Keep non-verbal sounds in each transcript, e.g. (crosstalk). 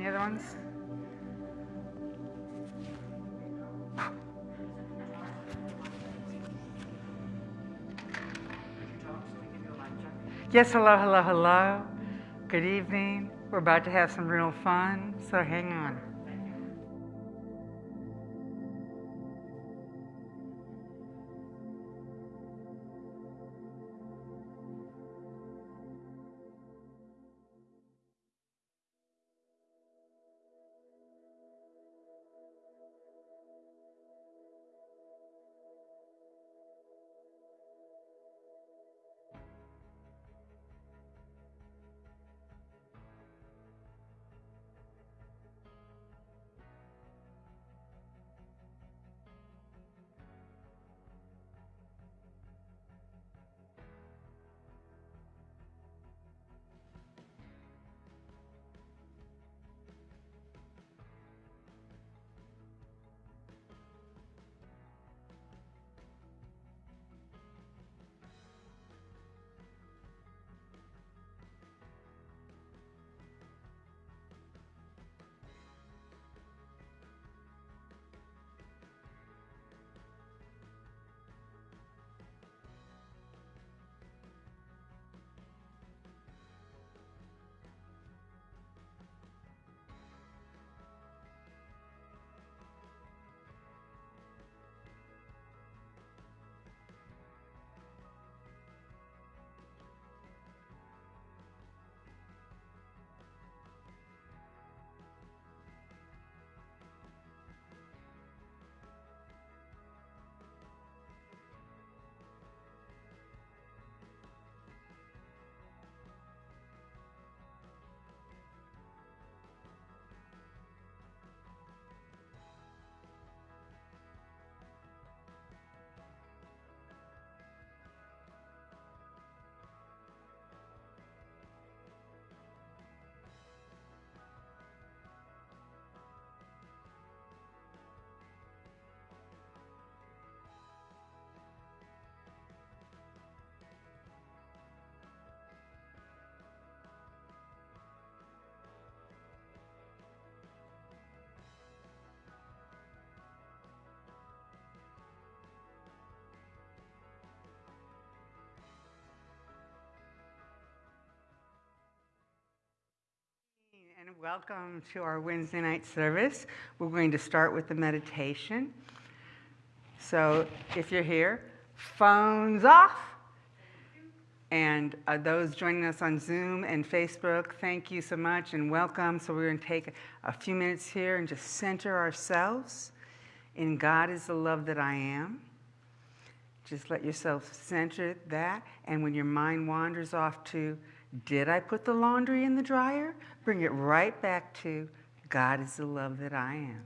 Any other ones? Yes, hello, hello, hello. Good evening. We're about to have some real fun, so hang on. And welcome to our Wednesday night service. We're going to start with the meditation. So if you're here, phones off. And uh, those joining us on Zoom and Facebook, thank you so much and welcome. So we're going to take a few minutes here and just center ourselves in God is the love that I am. Just let yourself center that. And when your mind wanders off to, did I put the laundry in the dryer? Bring it right back to God is the love that I am.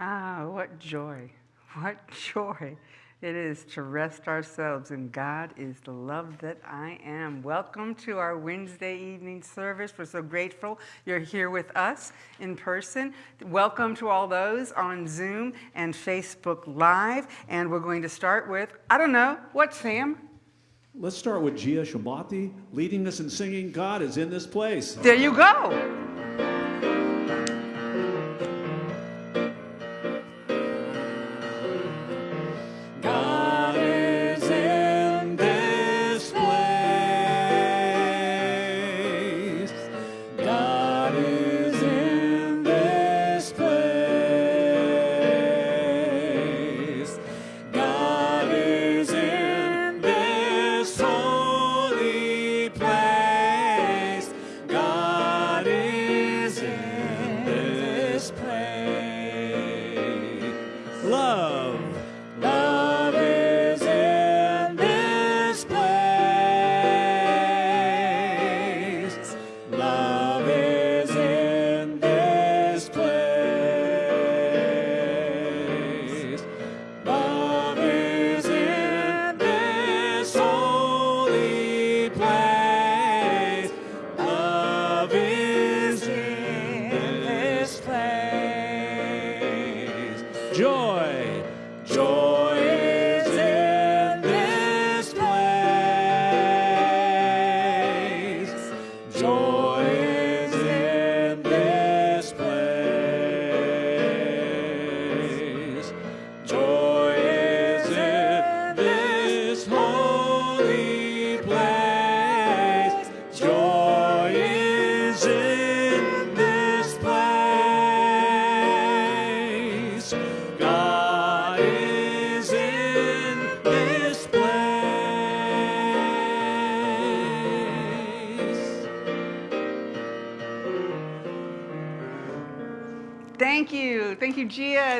Ah, what joy, what joy it is to rest ourselves in God is the love that I am. Welcome to our Wednesday evening service. We're so grateful you're here with us in person. Welcome to all those on Zoom and Facebook Live. And we're going to start with, I don't know, what, Sam? Let's start with Gia Shabati leading us in singing God is in this place. There you go.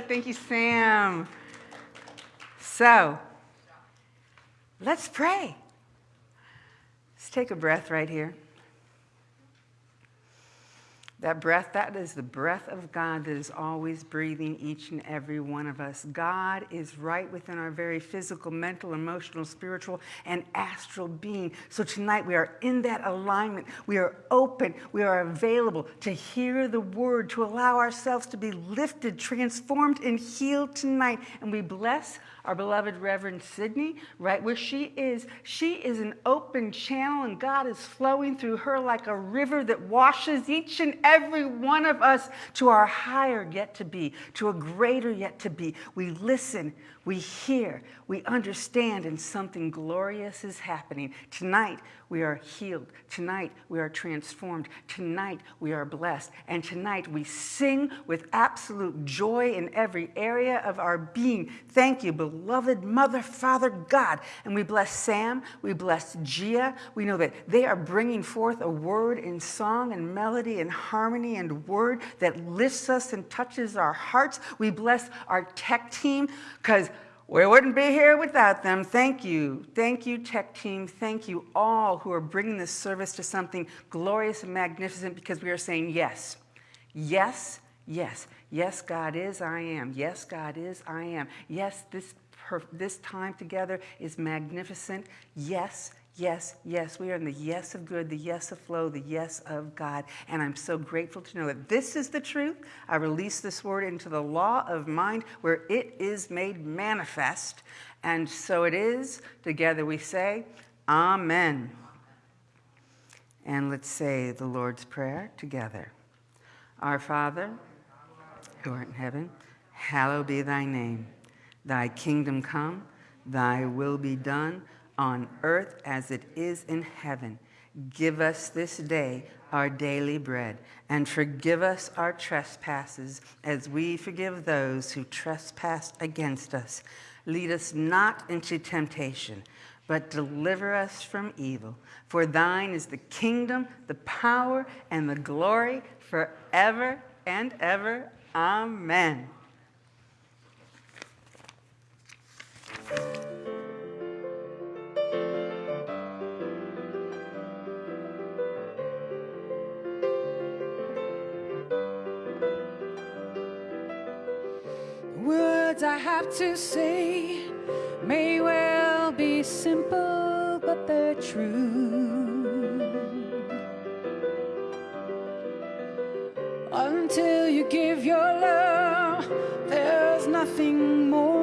Thank you, Sam. So, let's pray. Let's take a breath right here. Breath, that is the breath of God that is always breathing each and every one of us. God is right within our very physical, mental, emotional, spiritual, and astral being. So tonight we are in that alignment. We are open. We are available to hear the word, to allow ourselves to be lifted, transformed, and healed tonight. And we bless our beloved Reverend Sydney, right where she is. She is an open channel, and God is flowing through her like a river that washes each and every one of us to our higher yet to be, to a greater yet to be. We listen, we hear, we understand, and something glorious is happening. Tonight, we are healed. Tonight, we are transformed. Tonight, we are blessed. And tonight, we sing with absolute joy in every area of our being. Thank you, beloved Mother, Father, God. And we bless Sam. We bless Gia. We know that they are bringing forth a word in song and melody and harmony and word that lifts us and touches our hearts. We bless our tech team because we wouldn't be here without them. Thank you. Thank you, tech team. Thank you all who are bringing this service to something glorious and magnificent because we are saying yes. Yes, yes. Yes, God is, I am. Yes, God is, I am. Yes, this, this time together is magnificent. Yes, Yes, yes, we are in the yes of good, the yes of flow, the yes of God. And I'm so grateful to know that this is the truth. I release this word into the law of mind where it is made manifest. And so it is. Together we say, Amen. And let's say the Lord's Prayer together. Our Father, who art in heaven, hallowed be thy name. Thy kingdom come, thy will be done on earth as it is in heaven. Give us this day our daily bread, and forgive us our trespasses as we forgive those who trespass against us. Lead us not into temptation, but deliver us from evil. For thine is the kingdom, the power, and the glory forever and ever. Amen. Have to say may well be simple, but they're true. Until you give your love, there's nothing more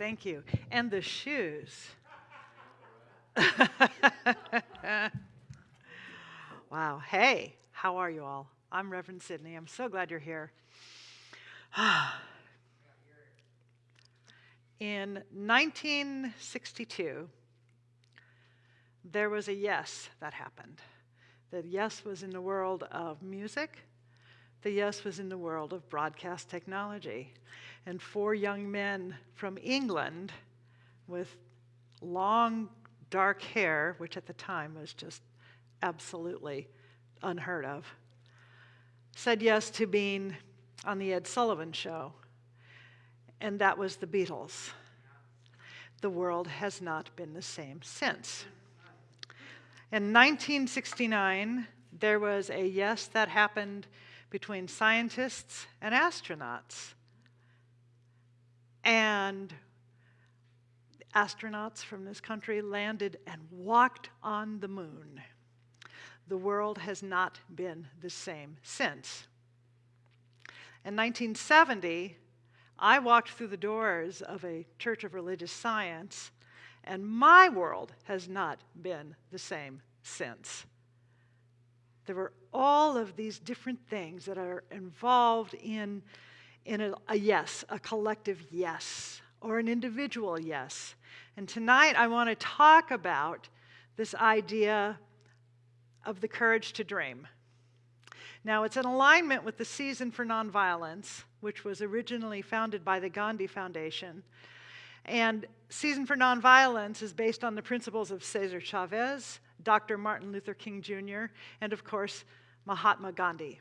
thank you. And the shoes. (laughs) wow. Hey, how are you all? I'm Reverend Sydney. I'm so glad you're here. (sighs) In 1962, there was a yes that happened. The yes was in the world of music, the yes was in the world of broadcast technology. And four young men from England with long, dark hair, which at the time was just absolutely unheard of, said yes to being on the Ed Sullivan Show. And that was the Beatles. The world has not been the same since. In 1969, there was a yes that happened between scientists and astronauts. And astronauts from this country landed and walked on the moon. The world has not been the same since. In 1970, I walked through the doors of a church of religious science, and my world has not been the same since. There were all of these different things that are involved in, in a, a yes, a collective yes, or an individual yes. And tonight I want to talk about this idea of the courage to dream. Now, it's in alignment with the season for nonviolence which was originally founded by the Gandhi Foundation. And Season for Nonviolence is based on the principles of Cesar Chavez, Dr. Martin Luther King Jr., and of course, Mahatma Gandhi.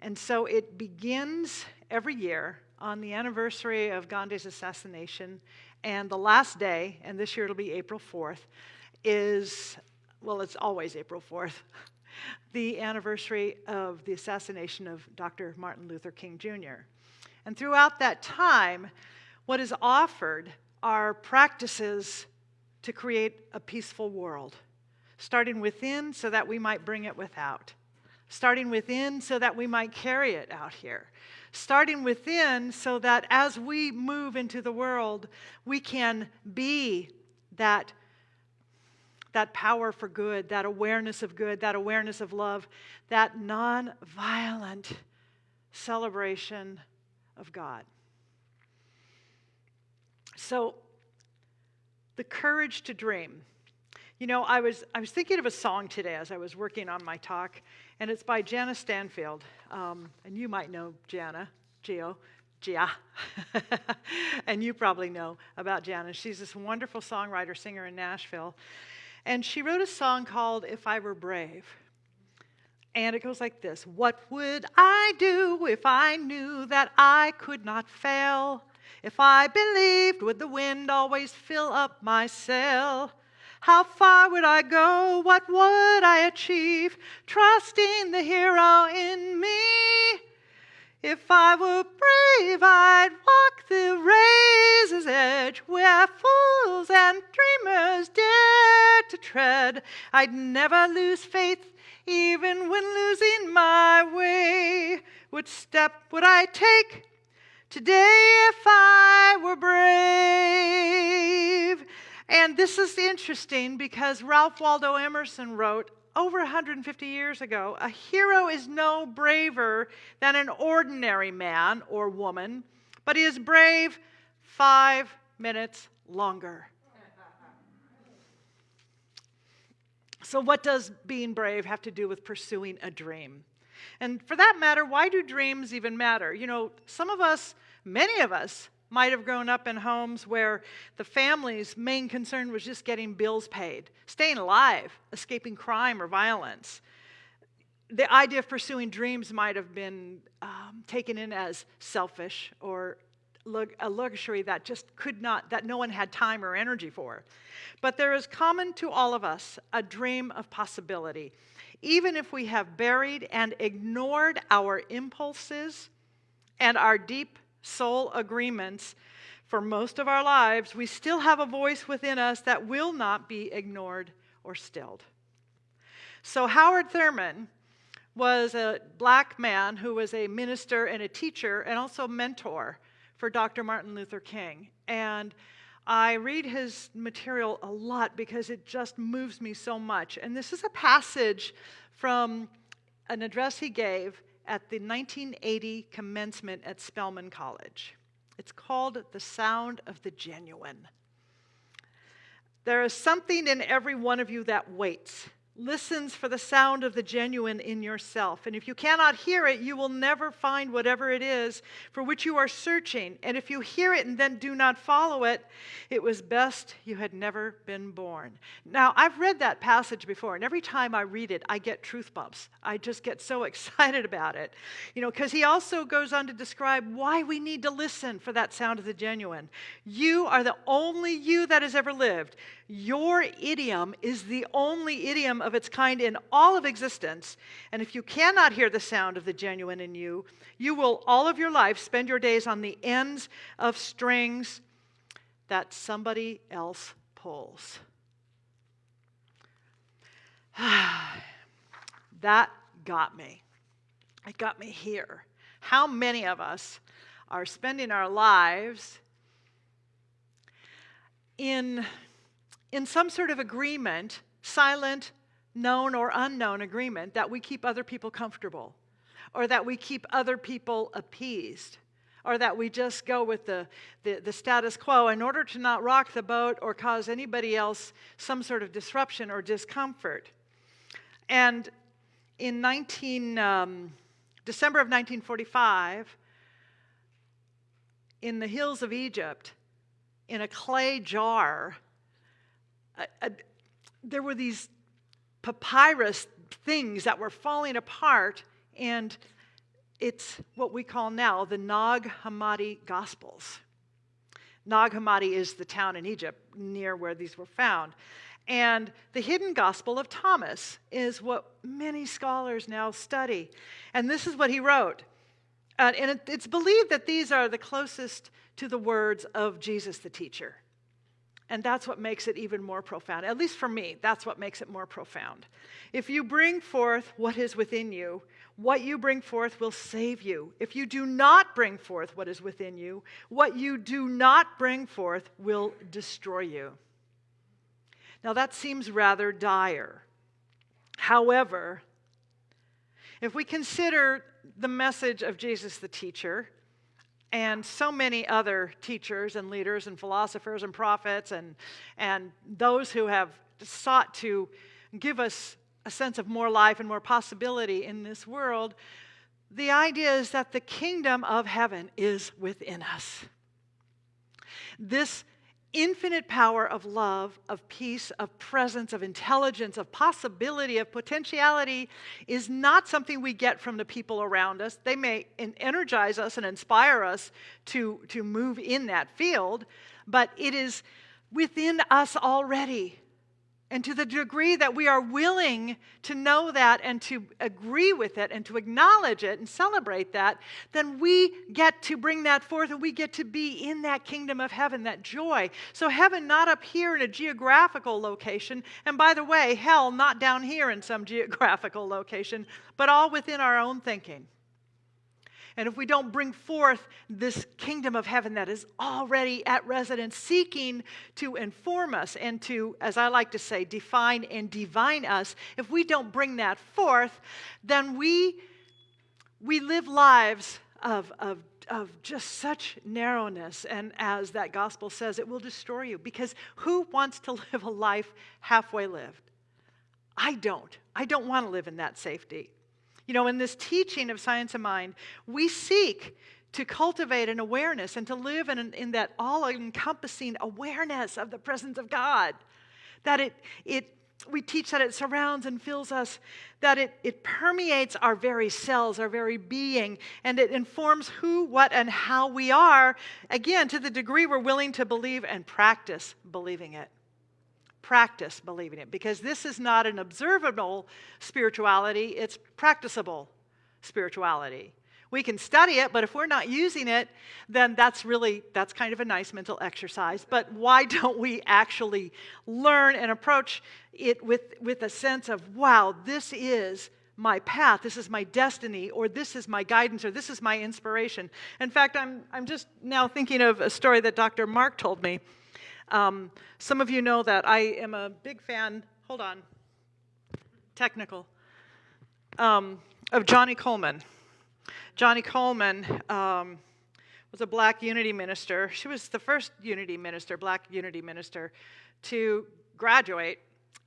And so it begins every year on the anniversary of Gandhi's assassination, and the last day, and this year it'll be April 4th, is, well, it's always April 4th, (laughs) the anniversary of the assassination of Dr. Martin Luther King Jr. And throughout that time, what is offered are practices to create a peaceful world, starting within so that we might bring it without, starting within so that we might carry it out here, starting within so that as we move into the world, we can be that that power for good, that awareness of good, that awareness of love, that non-violent celebration of God. So, the courage to dream. You know, I was, I was thinking of a song today as I was working on my talk, and it's by Jana Stanfield. Um, and you might know Jana, Geo, Gia. (laughs) and you probably know about Jana. She's this wonderful songwriter, singer in Nashville. And she wrote a song called If I Were Brave. And it goes like this What would I do if I knew that I could not fail? If I believed, would the wind always fill up my sail? How far would I go? What would I achieve? Trusting the hero in me. If I were brave, I'd walk the razor's edge where fools and dreamers dare to tread. I'd never lose faith, even when losing my way. What step would I take today if I were brave? And this is interesting because Ralph Waldo Emerson wrote over 150 years ago, a hero is no braver than an ordinary man or woman, but he is brave five minutes longer. So, what does being brave have to do with pursuing a dream? And for that matter, why do dreams even matter? You know, some of us, many of us, might have grown up in homes where the family's main concern was just getting bills paid, staying alive, escaping crime or violence. The idea of pursuing dreams might have been um, taken in as selfish or a luxury that just could not, that no one had time or energy for. But there is common to all of us a dream of possibility. Even if we have buried and ignored our impulses and our deep soul agreements for most of our lives, we still have a voice within us that will not be ignored or stilled. So, Howard Thurman was a black man who was a minister and a teacher and also mentor for Dr. Martin Luther King. And I read his material a lot because it just moves me so much. And this is a passage from an address he gave at the 1980 commencement at Spelman College. It's called The Sound of the Genuine. There is something in every one of you that waits listens for the sound of the genuine in yourself. And if you cannot hear it, you will never find whatever it is for which you are searching. And if you hear it and then do not follow it, it was best you had never been born. Now, I've read that passage before, and every time I read it, I get truth bumps. I just get so (laughs) excited about it. You know, because he also goes on to describe why we need to listen for that sound of the genuine. You are the only you that has ever lived. Your idiom is the only idiom of its kind in all of existence. And if you cannot hear the sound of the genuine in you, you will all of your life spend your days on the ends of strings that somebody else pulls. (sighs) that got me. It got me here. How many of us are spending our lives in in some sort of agreement, silent, known, or unknown agreement, that we keep other people comfortable, or that we keep other people appeased, or that we just go with the, the, the status quo in order to not rock the boat or cause anybody else some sort of disruption or discomfort. And in 19, um, December of 1945, in the hills of Egypt in a clay jar. a- a- there were these papyrus things that were falling apart, and it's what we call now the Nag Hammadi Gospels. Nag Hammadi is the town in Egypt near where these were found. And the hidden gospel of Thomas is what many scholars now study. And this is what he wrote. Uh, and it, it's believed that these are the closest to the words of Jesus the teacher. And that's what makes it even more profound. At least for me, that's what makes it more profound. If you bring forth what is within you, what you bring forth will save you. If you do not bring forth what is within you, what you do not bring forth will destroy you. Now that seems rather dire. However, if we consider the message of Jesus the teacher, and so many other teachers and leaders and philosophers and prophets and, and those who have sought to give us a sense of more life and more possibility in this world, the idea is that the kingdom of heaven is within us. This infinite power of love, of peace, of presence, of intelligence, of possibility, of potentiality is not something we get from the people around us. They may energize us and inspire us to, to move in that field, but it is within us already. And to the degree that we are willing to know that and to agree with it and to acknowledge it and celebrate that, then we get to bring that forth and we get to be in that kingdom of heaven, that joy. So, heaven not up here in a geographical location, and by the way, hell not down here in some (laughs) geographical location, but all within our own thinking. And if we don't bring forth this kingdom of heaven that is already at residence, seeking to inform us and to, as I like to say, define and divine us, if we don't bring that forth, then we, we live lives of, of, of just such narrowness. And as that gospel says, it will destroy you. Because who wants to (laughs) live a life halfway lived? I don't. I don't want to live in that safety. You know, in this teaching of Science of Mind, we seek to cultivate an awareness and to live in, in that all encompassing awareness of the presence of God. That it, it, we teach that it surrounds and fills us, that it, it permeates our very cells, our very being, and it informs who, what, and how we are, again, to the degree we're willing to believe and practice believing it practice believing it because this is not an observable spirituality, it's practicable spirituality. We can study it, but if we're not using it, then that's really that's kind of a nice mental exercise. But why (laughs) don't we actually learn and approach it with, with a sense of, wow, this is my path, this is my destiny, or this is my guidance, or this is my inspiration. In fact, I'm, I'm just now thinking of a story that Dr. Mark told me. Um, some of you know that I am a big fan, hold on, technical, um, of Johnnie Colemon. Johnnie Colemon um, was a black unity minister. She was the first unity minister, black unity minister, to graduate,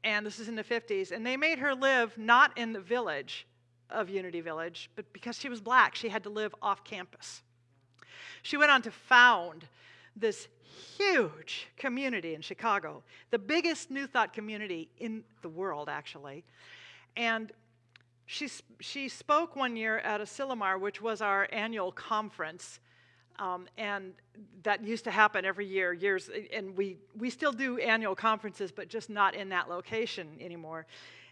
and this is in the 50s. And they made her live not in the village of Unity Village, but because she was black, she had to live off campus. She went on to found this huge community in Chicago, the biggest New Thought community in the world, actually. And she, she spoke one year at Asilomar, which was our annual conference. Um, and that used to happen every year, years, and we, we still do annual conferences, but just not in that location anymore.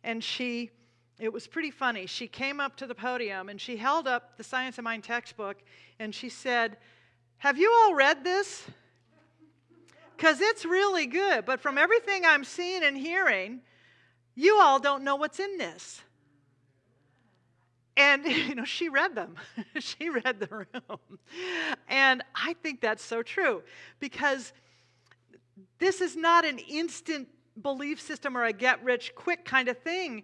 And she, it was pretty funny. She came up to the podium and she held up the Science of Mind textbook and she said, Have you all read this? Because it's really good. But from everything I'm seeing and hearing, you all don't know what's in this. And, (laughs) you know, she read them. (laughs) she read the room. And I think that's so true because this is not an instant belief system or a get rich quick kind of thing.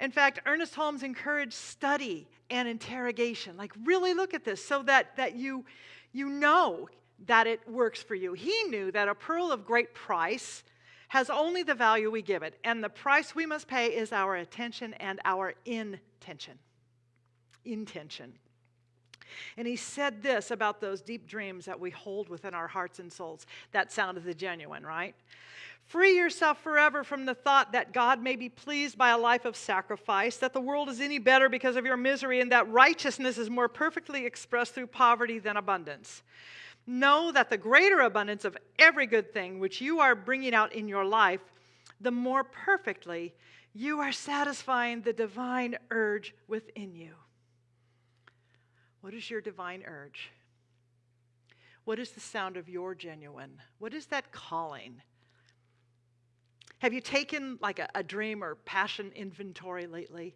In fact, Ernest Holmes encouraged study and interrogation. Like, really look at this so that, that you, you know that it works for you. He knew that a pearl of great price has only the value we give it, and the price we must pay is our attention and our intention. Intention. And he said this about those deep dreams that we hold within our hearts and souls. That sounded the genuine, right? Free yourself forever from the thought that God may be pleased by a life of sacrifice, that the world is any better because of your misery, and that righteousness is more perfectly expressed through poverty than abundance. Know that the greater abundance of every good thing which you are bringing out in your life, the more perfectly you are satisfying the divine urge within you. What is your divine urge? What is the sound of your genuine? What is that calling? Have you taken like a, a dream or passion inventory lately?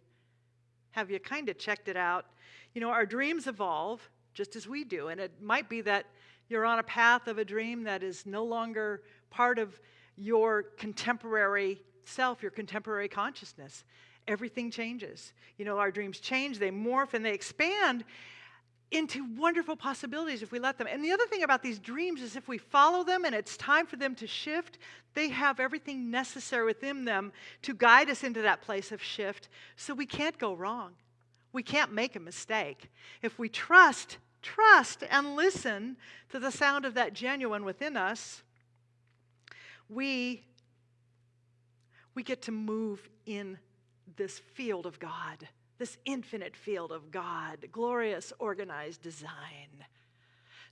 Have you kind of checked it out? You know, our dreams evolve just as we do, and it might be that you're on a path of a dream that is no longer part of your contemporary self, your contemporary consciousness. Everything changes. You know, our dreams change, they morph, and they expand into wonderful possibilities if we let them. And the other thing about these dreams is if we follow them and it's time for them to shift, they have everything necessary within them to guide us into that place of shift so we can't go wrong. We can't make a mistake. If we trust, trust, and listen to the sound of that genuine within us, we, we get to move in this field of God this infinite field of God, glorious, organized design.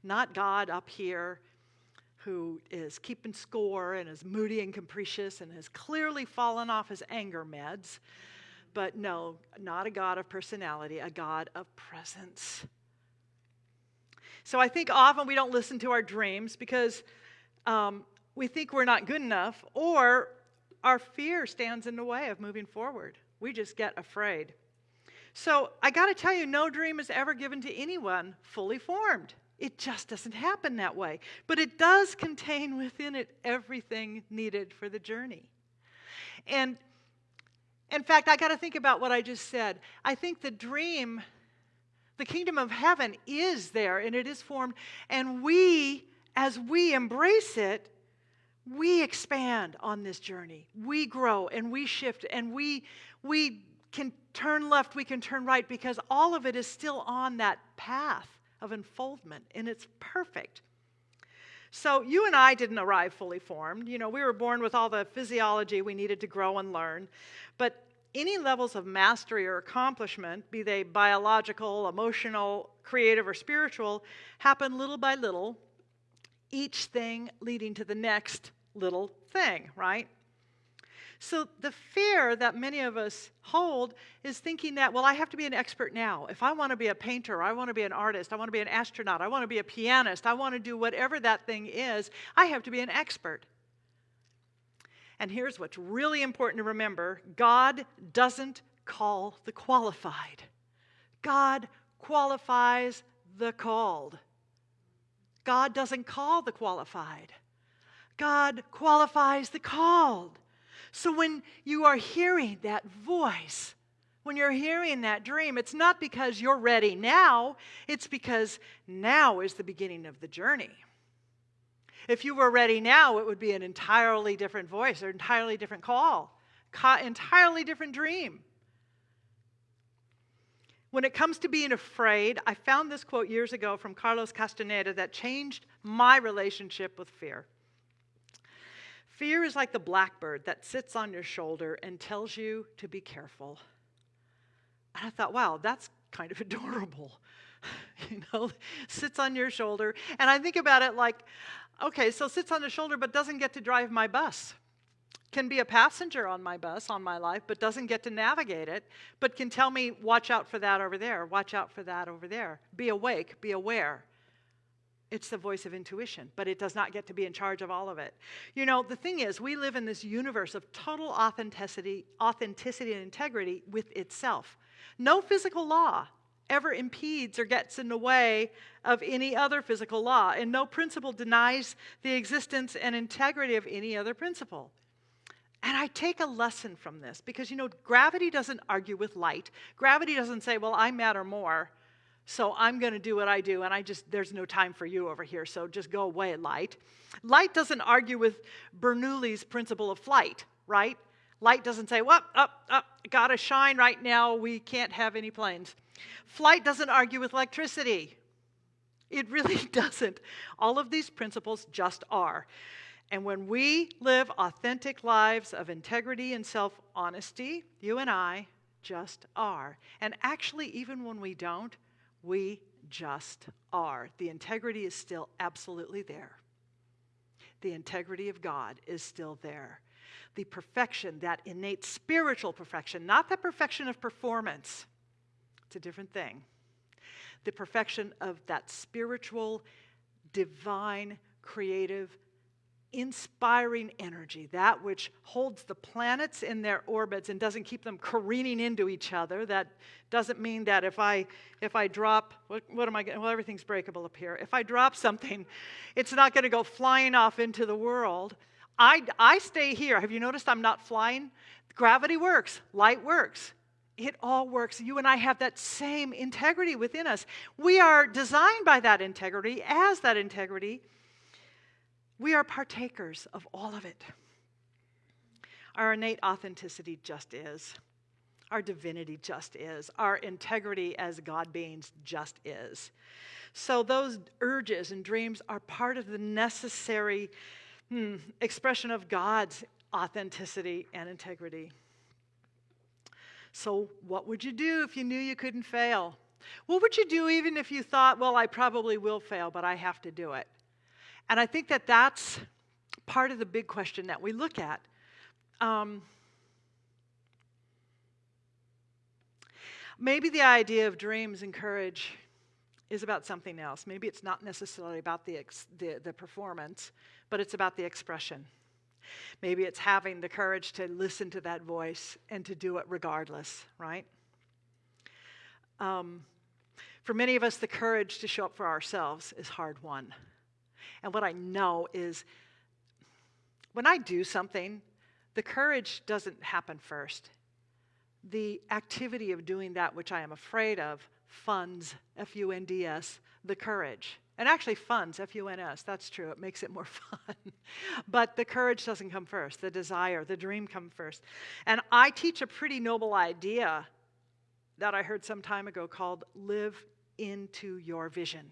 Not God up here who is keeping score and is moody and capricious and has clearly fallen off his anger meds, but no, not a God of personality, a God of presence. So I think often we don't listen to our dreams because um, we think we're not good enough or our fear stands in the way of moving forward. We just get afraid. So I got to tell you, no dream is ever given to anyone fully formed. It just doesn't happen that way. But it does contain within it everything needed for the journey. And in fact, I got to think about what I just said. I think the dream, the kingdom of heaven is there and it is formed. And we, as we embrace it, we expand on this journey. We grow and we shift and we, we can turn left, we can turn right, because all of it is still on that path of unfoldment, and it's perfect. So you and I didn't arrive fully formed. You know, we were born with all the physiology we needed to grow and learn. But any levels of mastery or accomplishment, be they biological, emotional, creative, or spiritual, happen little by little, each thing leading to the next little thing, right? So the fear that many of us hold is thinking that, well, I have to be an expert now. If I want to be a painter, I want to be an artist, I want to be an astronaut, I want to be a pianist, I want to do whatever that thing is, I have to be an expert. And here's what's really important to remember God doesn't call the qualified, God qualifies the called. God doesn't call the qualified. God qualifies the called. So when you are hearing that voice, when you're hearing that dream, it's not because you're ready now, it's because now is the beginning of the journey. If you were ready now, it would be an entirely different voice or entirely different call, entirely different dream. When it comes to being afraid, I found this quote years ago from Carlos Castaneda that changed my relationship with fear. Fear is like the blackbird that sits on your shoulder and tells you to be careful. And I thought, wow, that's kind of (laughs) adorable. (laughs) you know, sits on your shoulder. And I think about it like, okay, so sits on the shoulder but doesn't get to drive my bus. Can be a passenger on my bus, on my life, but doesn't get to navigate it, but can tell me, watch out for that over there, watch out for that over there. Be awake, be aware. It's the voice of intuition, but it does not get to be in charge of all of it. You know, the thing is, we live in this universe of total authenticity, authenticity and integrity with itself. No physical law ever impedes or gets in the way of any other physical law, and no principle denies the existence and integrity of any other principle. And I take a lesson from this because, you know, gravity doesn't argue with light. Gravity doesn't say, well, I matter more. So I'm going to do what I do, and I just, there's no time for you over here, so just go away, light. Light doesn't argue with Bernoulli's principle of flight, right? Light doesn't say, well, up, up, gotta shine right now, we can't have any planes. Flight doesn't argue with electricity. It really (laughs) doesn't. All of these principles just are. And when we live authentic lives of integrity and self honesty, you and I just are. And actually, even when we don't, we just are. The integrity is still absolutely there. The integrity of God is still there. The perfection, that innate spiritual perfection, not the perfection of performance, it's a different thing. The perfection of that spiritual, divine, creative inspiring energy, that which holds the planets in their orbits and doesn't keep them careening into each other. That doesn't mean that if I if I drop what, what am I well everything's breakable up here. If I drop something, it's not going to go flying off into the world. I I stay here. Have you noticed I'm not flying? Gravity works, light works. It all works. You and I have that same integrity within us. We are designed by that integrity as that integrity we are partakers of all of it. Our innate authenticity just is. Our divinity just is. Our integrity as God beings just is. So, those urges and dreams are part of the necessary hmm, expression of God's authenticity and integrity. So, what would you do if you knew you couldn't fail? What would you do even if you thought, well, I probably will fail, but I have to do it? And I think that that's part of the big question that we look at. Um, maybe the idea of dreams and courage is about something else. Maybe it's not necessarily about the, the, the performance, but it's about the expression. Maybe it's having the courage to listen to that voice and to do it regardless, right? Um, for many of us, the courage to show up for ourselves is hard won. And what I know is when I do something, the courage doesn't happen first. The activity of doing that which I am afraid of funds, F U N D S, the courage. And actually funds, F U N S, that's true, it makes it more (laughs) fun. but the courage doesn't come first, the desire, the dream come first. And I teach a pretty noble idea that I heard some time ago called live into your vision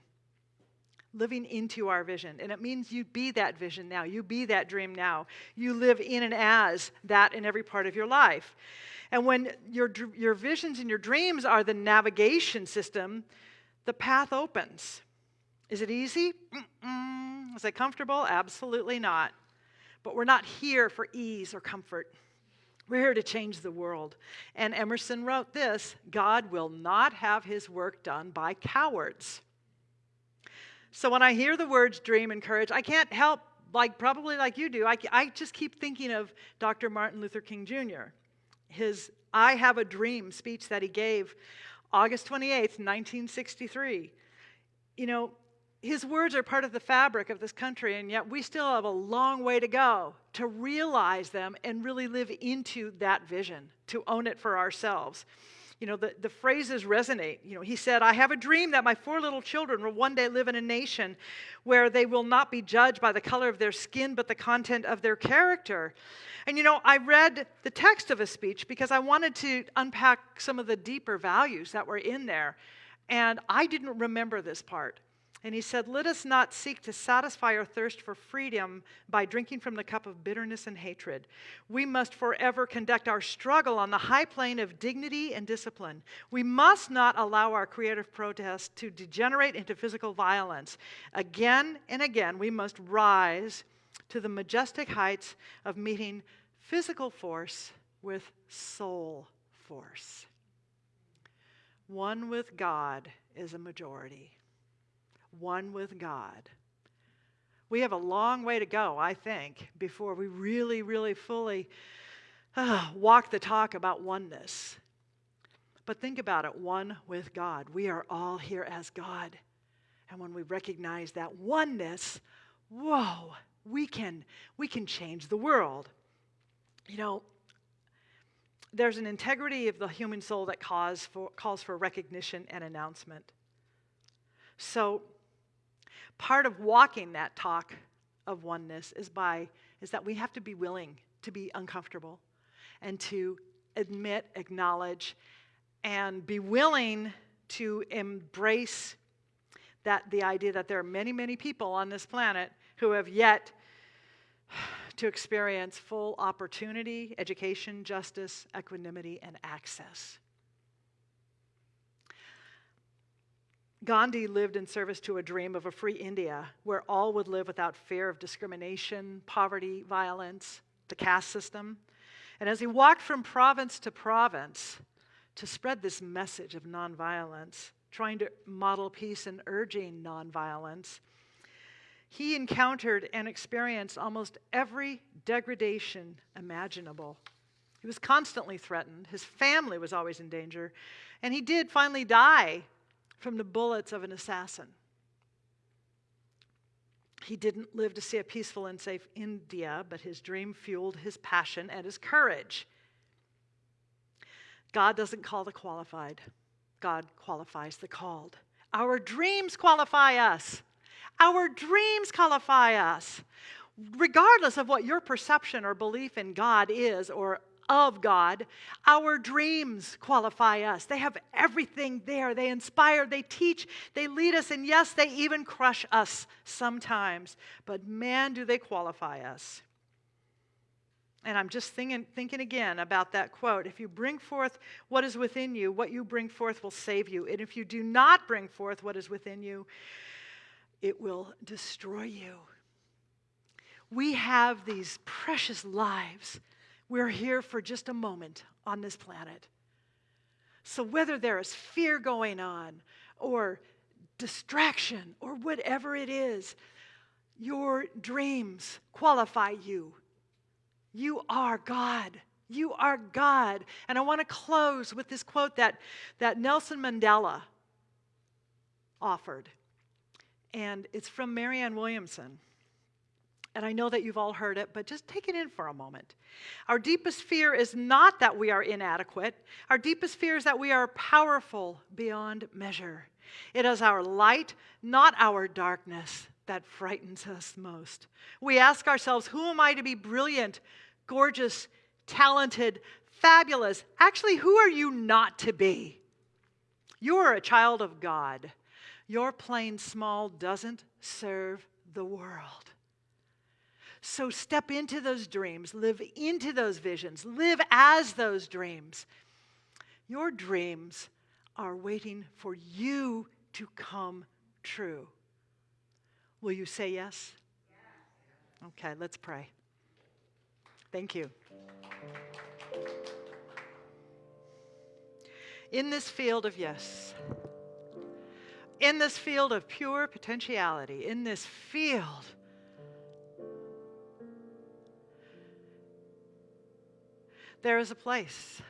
living into our vision. And it means you be that vision now. You be that dream now. You live in and as that in every part of your life. And when your, your visions and your dreams are the navigation system, the path opens. Is it easy? Mm-mm. Is it comfortable? Absolutely not. But we're not here for ease or comfort. We're here to change the world. And Emerson wrote this God will not have his work done by cowards. So when I hear the words dream and courage, I can't help, like probably like you do, I, I just keep thinking of Dr. Martin Luther King Jr., his I Have a Dream speech that he gave August 28th, 1963. You know, his words are part of the fabric of this country, and yet we still have a long way to go to realize them and really live into that vision, to own it for ourselves you know, the, the phrases resonate. You know, he said, I have a dream that my four little children will one day live in a nation where they will not be judged by the color of their skin, but the content of their character. And you know, I read the text of a speech because I wanted to unpack some of the deeper values that were in there. And I didn't remember this part. And he said, Let us not seek to satisfy our thirst for freedom by drinking from the cup of bitterness and hatred. We must forever conduct our struggle on the high plane of dignity and discipline. We must not allow our creative protest to degenerate into physical violence. Again and again, we must rise to the majestic heights of meeting physical force with soul force. One with God is a majority one with God. We have a long way to go, I think, before we really, really fully uh, walk the talk about oneness. But think about it one with God. We are all here as God. And when we recognize that oneness, whoa, we can, we can change the world. You know, there's an integrity of the human soul that calls for, calls for recognition and announcement. So Part of walking that talk of oneness is by is that we have to be willing to be uncomfortable and to admit, acknowledge, and be willing to embrace that the idea that there are many, many people on this planet who have yet (sighs) to experience full opportunity, education, justice, equanimity, and access. Gandhi lived in service to a dream of a free India where all would live without fear of discrimination, poverty, violence, the caste system. And as he walked from province to province to spread this message of nonviolence, trying to model peace and urging nonviolence, he encountered and experienced almost every degradation imaginable. He was constantly threatened, his family was always in danger, and he did finally die from the bullets of an assassin. He didn't live to see a peaceful and safe India, but his dream fueled his passion and his courage. God doesn't call the qualified, God qualifies the called. Our dreams qualify us. Our dreams qualify us. Regardless of what your perception or belief in God is or of God, our dreams qualify us. They have everything there. They inspire, they teach, they lead us, and yes, they even crush us sometimes. But man, do they qualify us. And I'm just thinking, thinking again about that quote. If you bring forth what is within you, what you bring forth will save you. And if you do not bring forth what is within you, it will destroy you. We have these precious lives we're here for just a moment on this planet. So, whether there is fear going on, or distraction, or whatever it is, your dreams qualify you. You are God. You are God. And I want to close with this quote that, that Nelson Mandela offered. And it's from Marianne Williamson and I know that you've all heard it, but just take it in for a moment. Our deepest fear is not that we are inadequate. Our deepest fear is that we are powerful beyond measure. It is our light, not our darkness, that frightens us most. We ask ourselves, who am I to be brilliant, gorgeous, talented, fabulous? Actually, who are you not to be? You are a child of God. Your plain small doesn't serve the world. So step into those dreams, live into those visions, live as those dreams. Your dreams are waiting for you to come true. Will you say yes? Okay, let's pray. Thank you. In this field of yes, in this field of pure potentiality, in this field there is a place.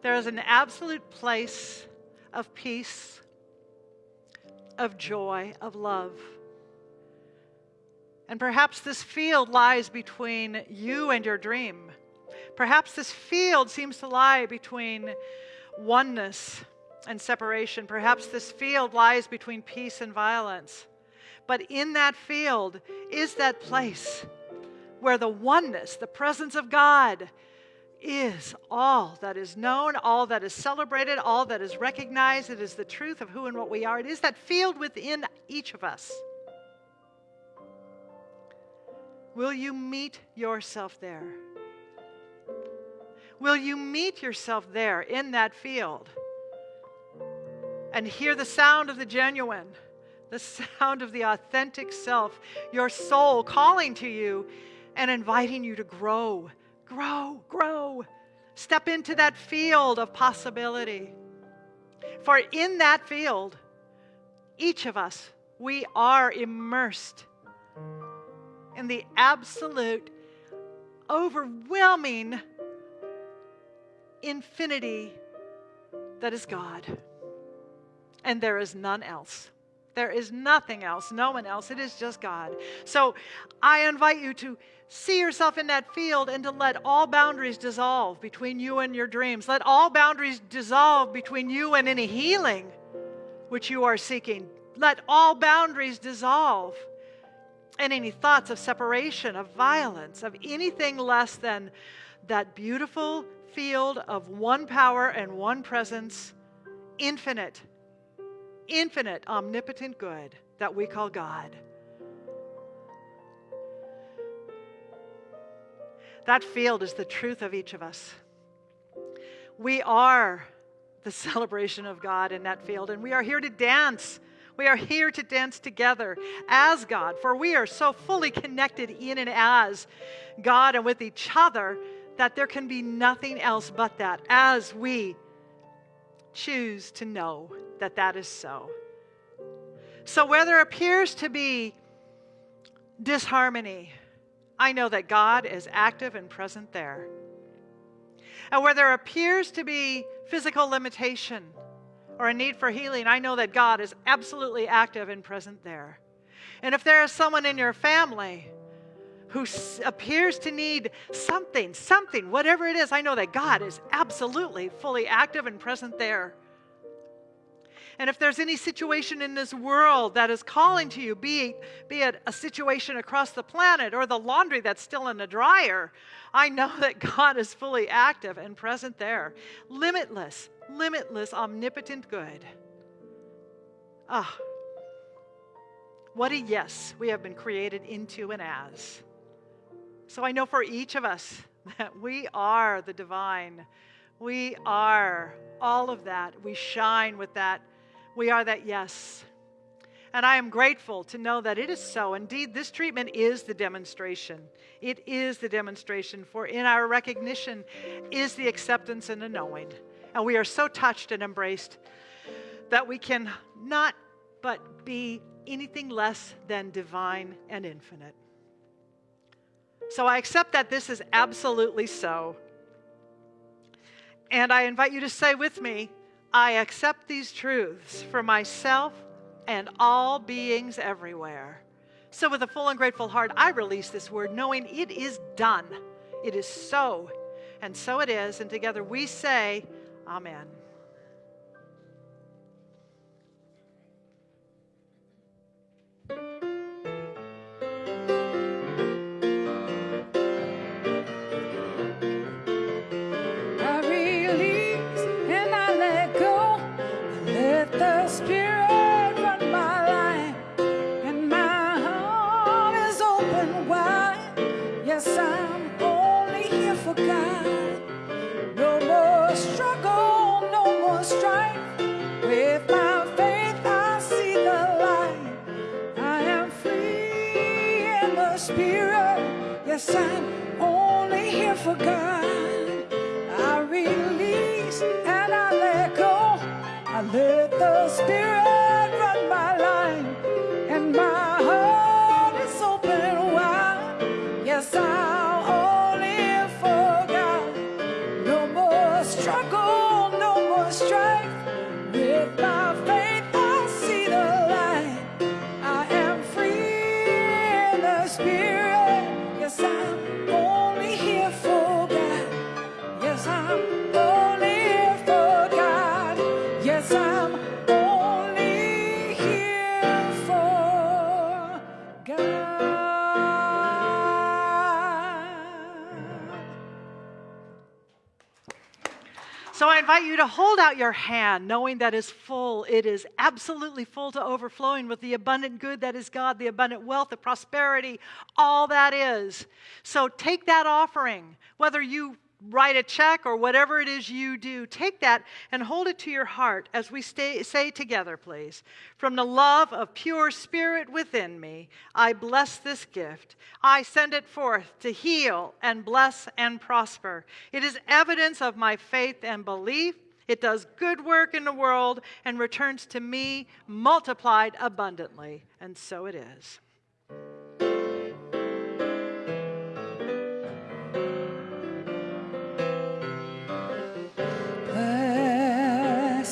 There is an absolute place of peace, of joy, of love. And perhaps this field lies between you and your dream. Perhaps this field seems to lie between oneness and separation. Perhaps this field lies between peace and violence. But in that field is that place where the oneness, the presence of God, is all that is known, all that is celebrated, all that is recognized. It is the truth of who and what we are. It is that field within each of us. Will you meet yourself there? Will you meet yourself there in that field and hear the sound of the genuine, the (laughs) sound of the authentic self, your soul calling to you and inviting you to grow, grow, grow. Step into that field of possibility. For in that field, each of us, we are immersed in the absolute, overwhelming infinity that is God. And there is none else. There is nothing else, no one else. It is just God. So I invite you to see yourself in that field and to let all boundaries dissolve between you and your dreams. Let all boundaries dissolve between you and any healing which you are seeking. Let all boundaries dissolve and any thoughts of separation, of violence, of anything less than that beautiful field of one power and one presence, infinite, infinite, omnipotent good that we call God. That field is the truth of each of us. We are the (laughs) celebration of God in that field, and we are here to dance. We are here to dance together as God, for we are so fully connected in and as God and with each other that there can be nothing else but that as we choose to know that that is so. So, where there appears to be disharmony, I know that God is active and present there. And where there appears to be physical limitation or a need for healing, I know that God is absolutely active and present there. And if there is someone in your family who appears to need something, something, whatever it is, I know that God is absolutely fully active and present there. And if there's any situation in this world that is calling to you, be, be it a situation across the planet or the laundry that's still in the dryer, I know (laughs) that God is fully active and present there. Limitless, limitless, omnipotent good. Ah, what a yes we have been created into and as. So I know for each of us (laughs) that we are the divine. We are all of that. We shine with that we are that yes. And I am grateful to know that it is so. Indeed, this treatment is the demonstration. It is the demonstration, for in our recognition is the acceptance and the knowing. And we are so touched and embraced that we can not but be anything less than divine and infinite. So I accept that this is absolutely so. And I invite you to say with me, I accept these truths for myself and all beings everywhere. So, with a full and grateful heart, I release this word knowing it is done. It is so, and so it is. And together we say, Amen. Yes, I'm only here for God. Invite you to hold out your hand, knowing that is full. It is absolutely full to overflowing with the abundant good that is God, the abundant wealth, the prosperity, all that is. So take that offering, whether you write a check or whatever it is you do, take that and hold it to your heart as we stay, say together, please. From the love of pure spirit within me, I bless this gift. I send it forth to heal and bless and prosper. It is evidence of my faith and belief. It does good work in the world and returns to me multiplied abundantly. And so it is.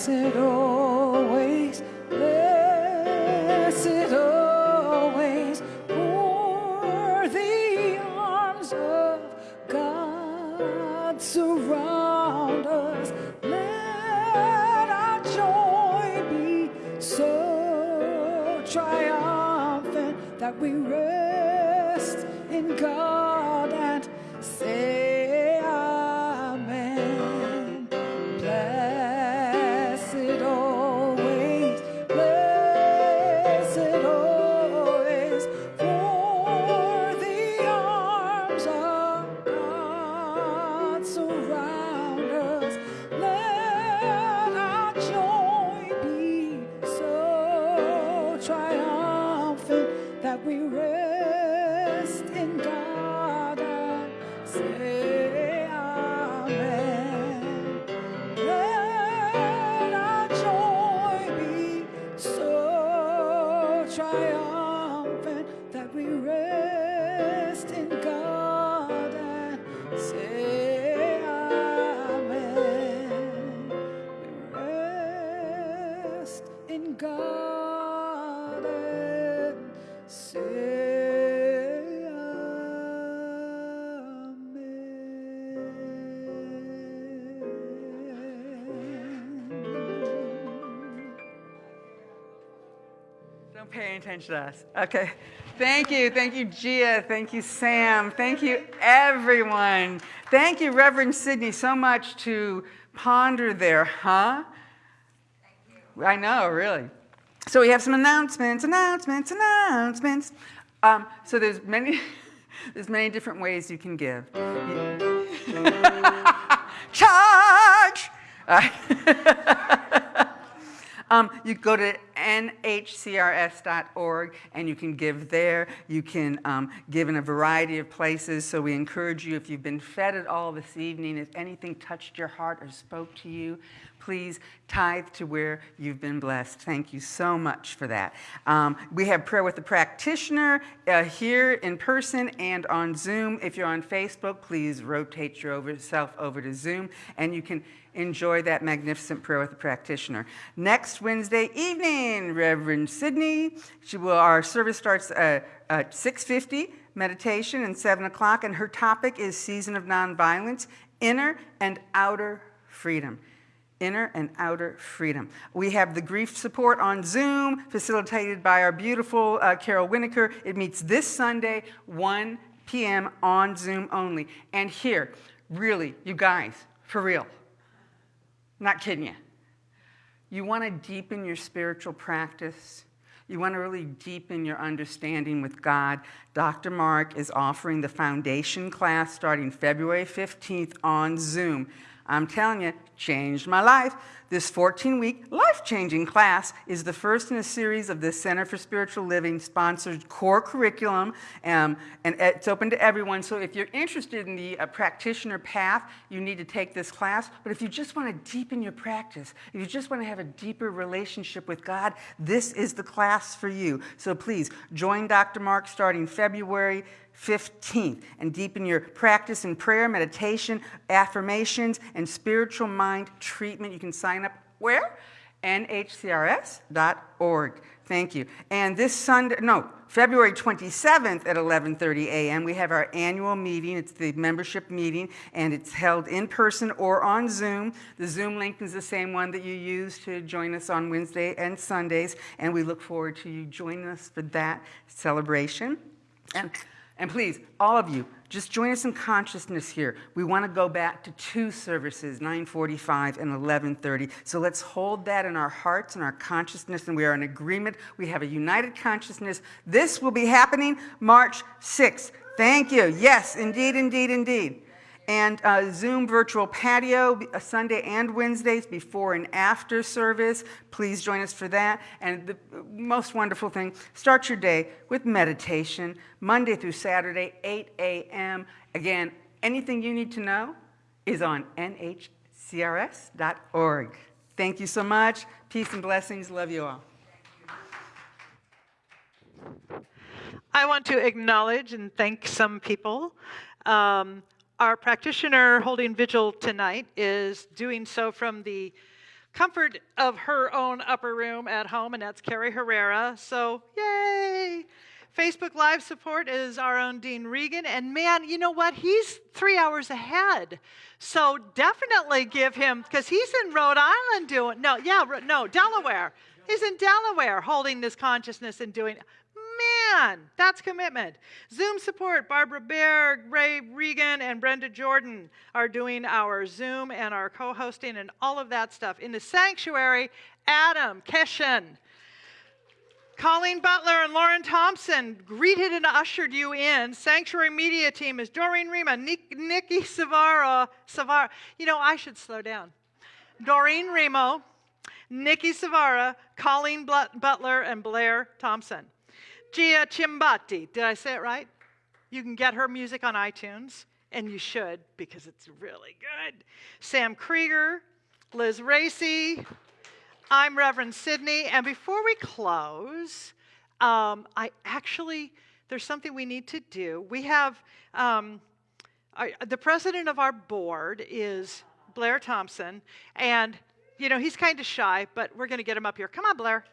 Blessed always, blessed always, for the arms of God surround us. Let our joy be so triumphant that we rest in God Don't attention to us. Okay. Thank you. Thank you, Gia. Thank you, Sam. Thank you, everyone. Thank you, Reverend Sydney, so much to ponder there, huh? I know, really. So we have some announcements, announcements, announcements. Um, so there's many, (laughs) there's many different ways you can give. (laughs) Charge! Uh, (laughs) Um, you go to nhcrs.org and you can give there. You can um, give in a variety of places. So we encourage you, if you've been fed at all this evening, if anything touched your heart or spoke to you, please tithe to where you've been blessed. Thank you so much for that. Um, we have prayer with the practitioner uh, here in person and on Zoom. If you're on Facebook, please rotate yourself over to Zoom and you can enjoy that magnificent prayer with the practitioner. Next Wednesday evening, Reverend Sydney, she will, our service starts at, at 6.50, meditation, and 7 o'clock, and her topic is Season of Nonviolence, Inner and Outer Freedom inner and outer freedom. We have the grief support on Zoom, facilitated by our beautiful uh, Carol Winokur. It meets this Sunday, 1 p.m. on Zoom only. And here, really, you guys, for real, not kidding you. You want to deepen your spiritual practice. You want to really deepen your understanding with God. Dr. Mark is offering the foundation class starting February 15th on Zoom. I'm telling you, changed my life. This 14 week life changing class is the first in a series of the Center for Spiritual Living sponsored core curriculum, um, and it's open to everyone. So if you're interested in the uh, practitioner path, you need to take this class. But if you just want to deepen your practice, if you just want to have a deeper relationship with God, this is the class for you. So please join Dr. Mark starting February 15th and deepen your practice in prayer, meditation, affirmations, and spiritual mind treatment. You can sign up where? nhcrs.org. Thank you. And this Sunday, no, February 27th at 11:30 a.m. we have our annual meeting. It's the membership meeting and it's held in person or on Zoom. The Zoom link is the same one that you use to join us on Wednesday and Sundays and we look forward to you joining us for that celebration. And and please, all of you, just join us in consciousness here. We want to go back to two services, 945 and 1130. So let's hold that in our hearts and our consciousness, and we are in agreement. We have a united consciousness. This will be happening March 6th. Thank you. Yes, indeed, indeed, indeed and uh, Zoom virtual patio uh, Sunday and Wednesdays before and after service. Please join us for that. And the most wonderful thing, start your day with meditation, Monday through Saturday, 8 a.m. Again, anything you need to know is on nhcrs.org. Thank you so much. Peace and blessings. Love you all. I want to acknowledge and thank some people. Um, our practitioner holding vigil tonight is doing so from the comfort of her own upper room at home, and that's Carrie Herrera. So, yay! Facebook Live support is our own Dean Regan. And man, you know what? He's three hours ahead. So definitely give him, because he's in Rhode Island doing, no, yeah, no, Delaware. He's in Delaware holding this consciousness and doing Man, that's commitment. Zoom support, Barbara Berg, Ray Regan, and Brenda Jordan are doing our Zoom and our co hosting and all of that stuff. In the sanctuary, Adam Keshen. Colleen Butler and Lauren Thompson greeted and ushered you in. Sanctuary Media Team is Doreen Rima, Nick, Nikki Savara, Savara. You know, I should slow down. Doreen Remo, Nikki Savara, Colleen Butler, and Blair Thompson. Gia Chimbati, did I say it right? You can get her music on iTunes, and you should because it's really good. Sam Krieger, Liz Racy, I'm Reverend Sydney, and before we close, um, I actually, there's something we need to do. We have, um, our, the president of our board is Blair Thompson, and, you know, he's kind of shy, but we're going to get him up here. Come on, Blair.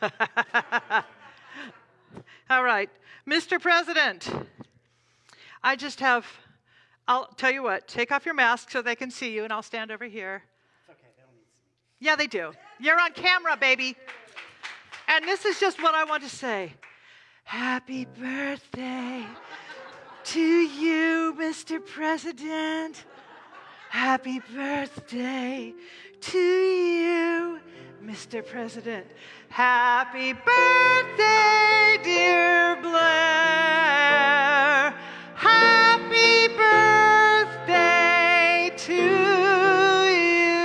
(laughs) All right, Mr. President. I just have, I'll tell you what, take off your mask so they can see you, and I'll stand over here. Okay, they don't need to see me. Yeah, they do. You're on camera, baby. And this is just what I want to say. Happy birthday to you, Mr. President. Happy birthday to you, Mr. President. Happy birthday, dear Blair. Happy birthday to you.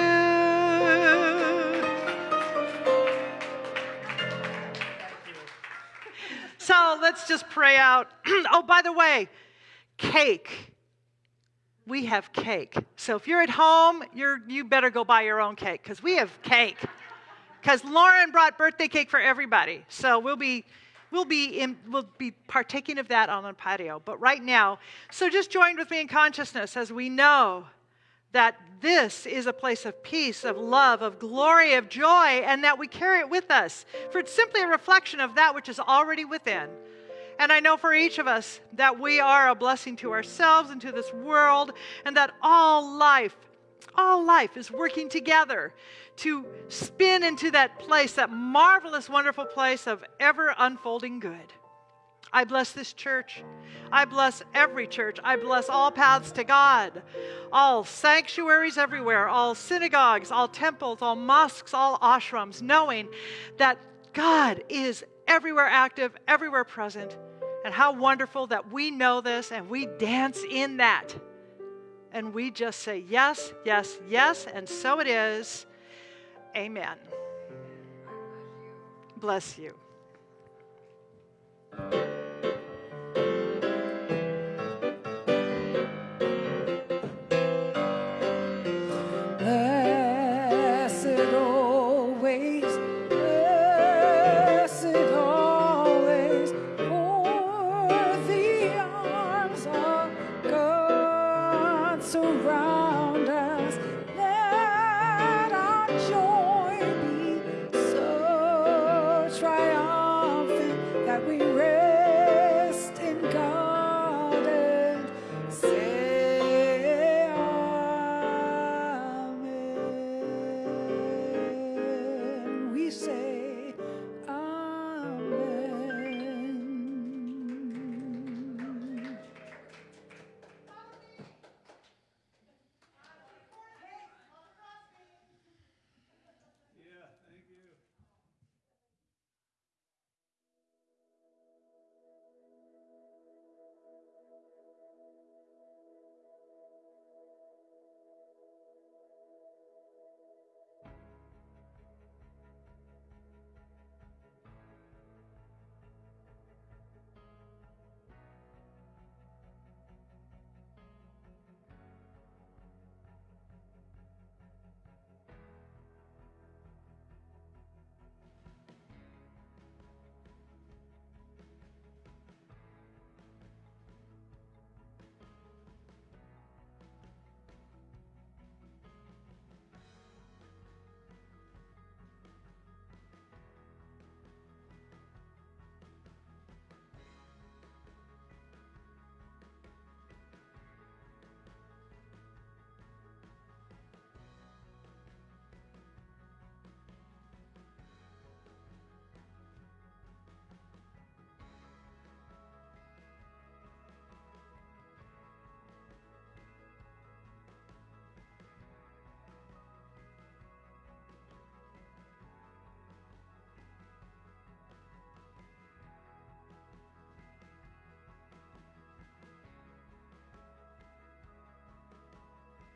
So let's just pray out. (clears throat) oh, by the way, cake. We have cake. So if you're at home, you're, you better go buy your own cake because we have cake. Because Lauren brought birthday cake for everybody. So we'll be We'll be, in, we'll be partaking of that on the patio. But right now, so just join with me in consciousness as we know that this is a place of peace, of love, of glory, of joy, and that we carry it with us. For it's simply a reflection of that which is already within. And I know for each of us that we are a blessing to ourselves and to this world, and that all life, all life is working together to spin into that place, that marvelous, wonderful place of ever unfolding good. I bless this church. I bless every church. I bless all paths to God, all sanctuaries everywhere, all synagogues, all temples, all mosques, all ashrams, knowing that God is everywhere active, everywhere present. And how wonderful that we know this and we dance in that. And we just say, yes, yes, yes, and so it is. Amen. Bless you.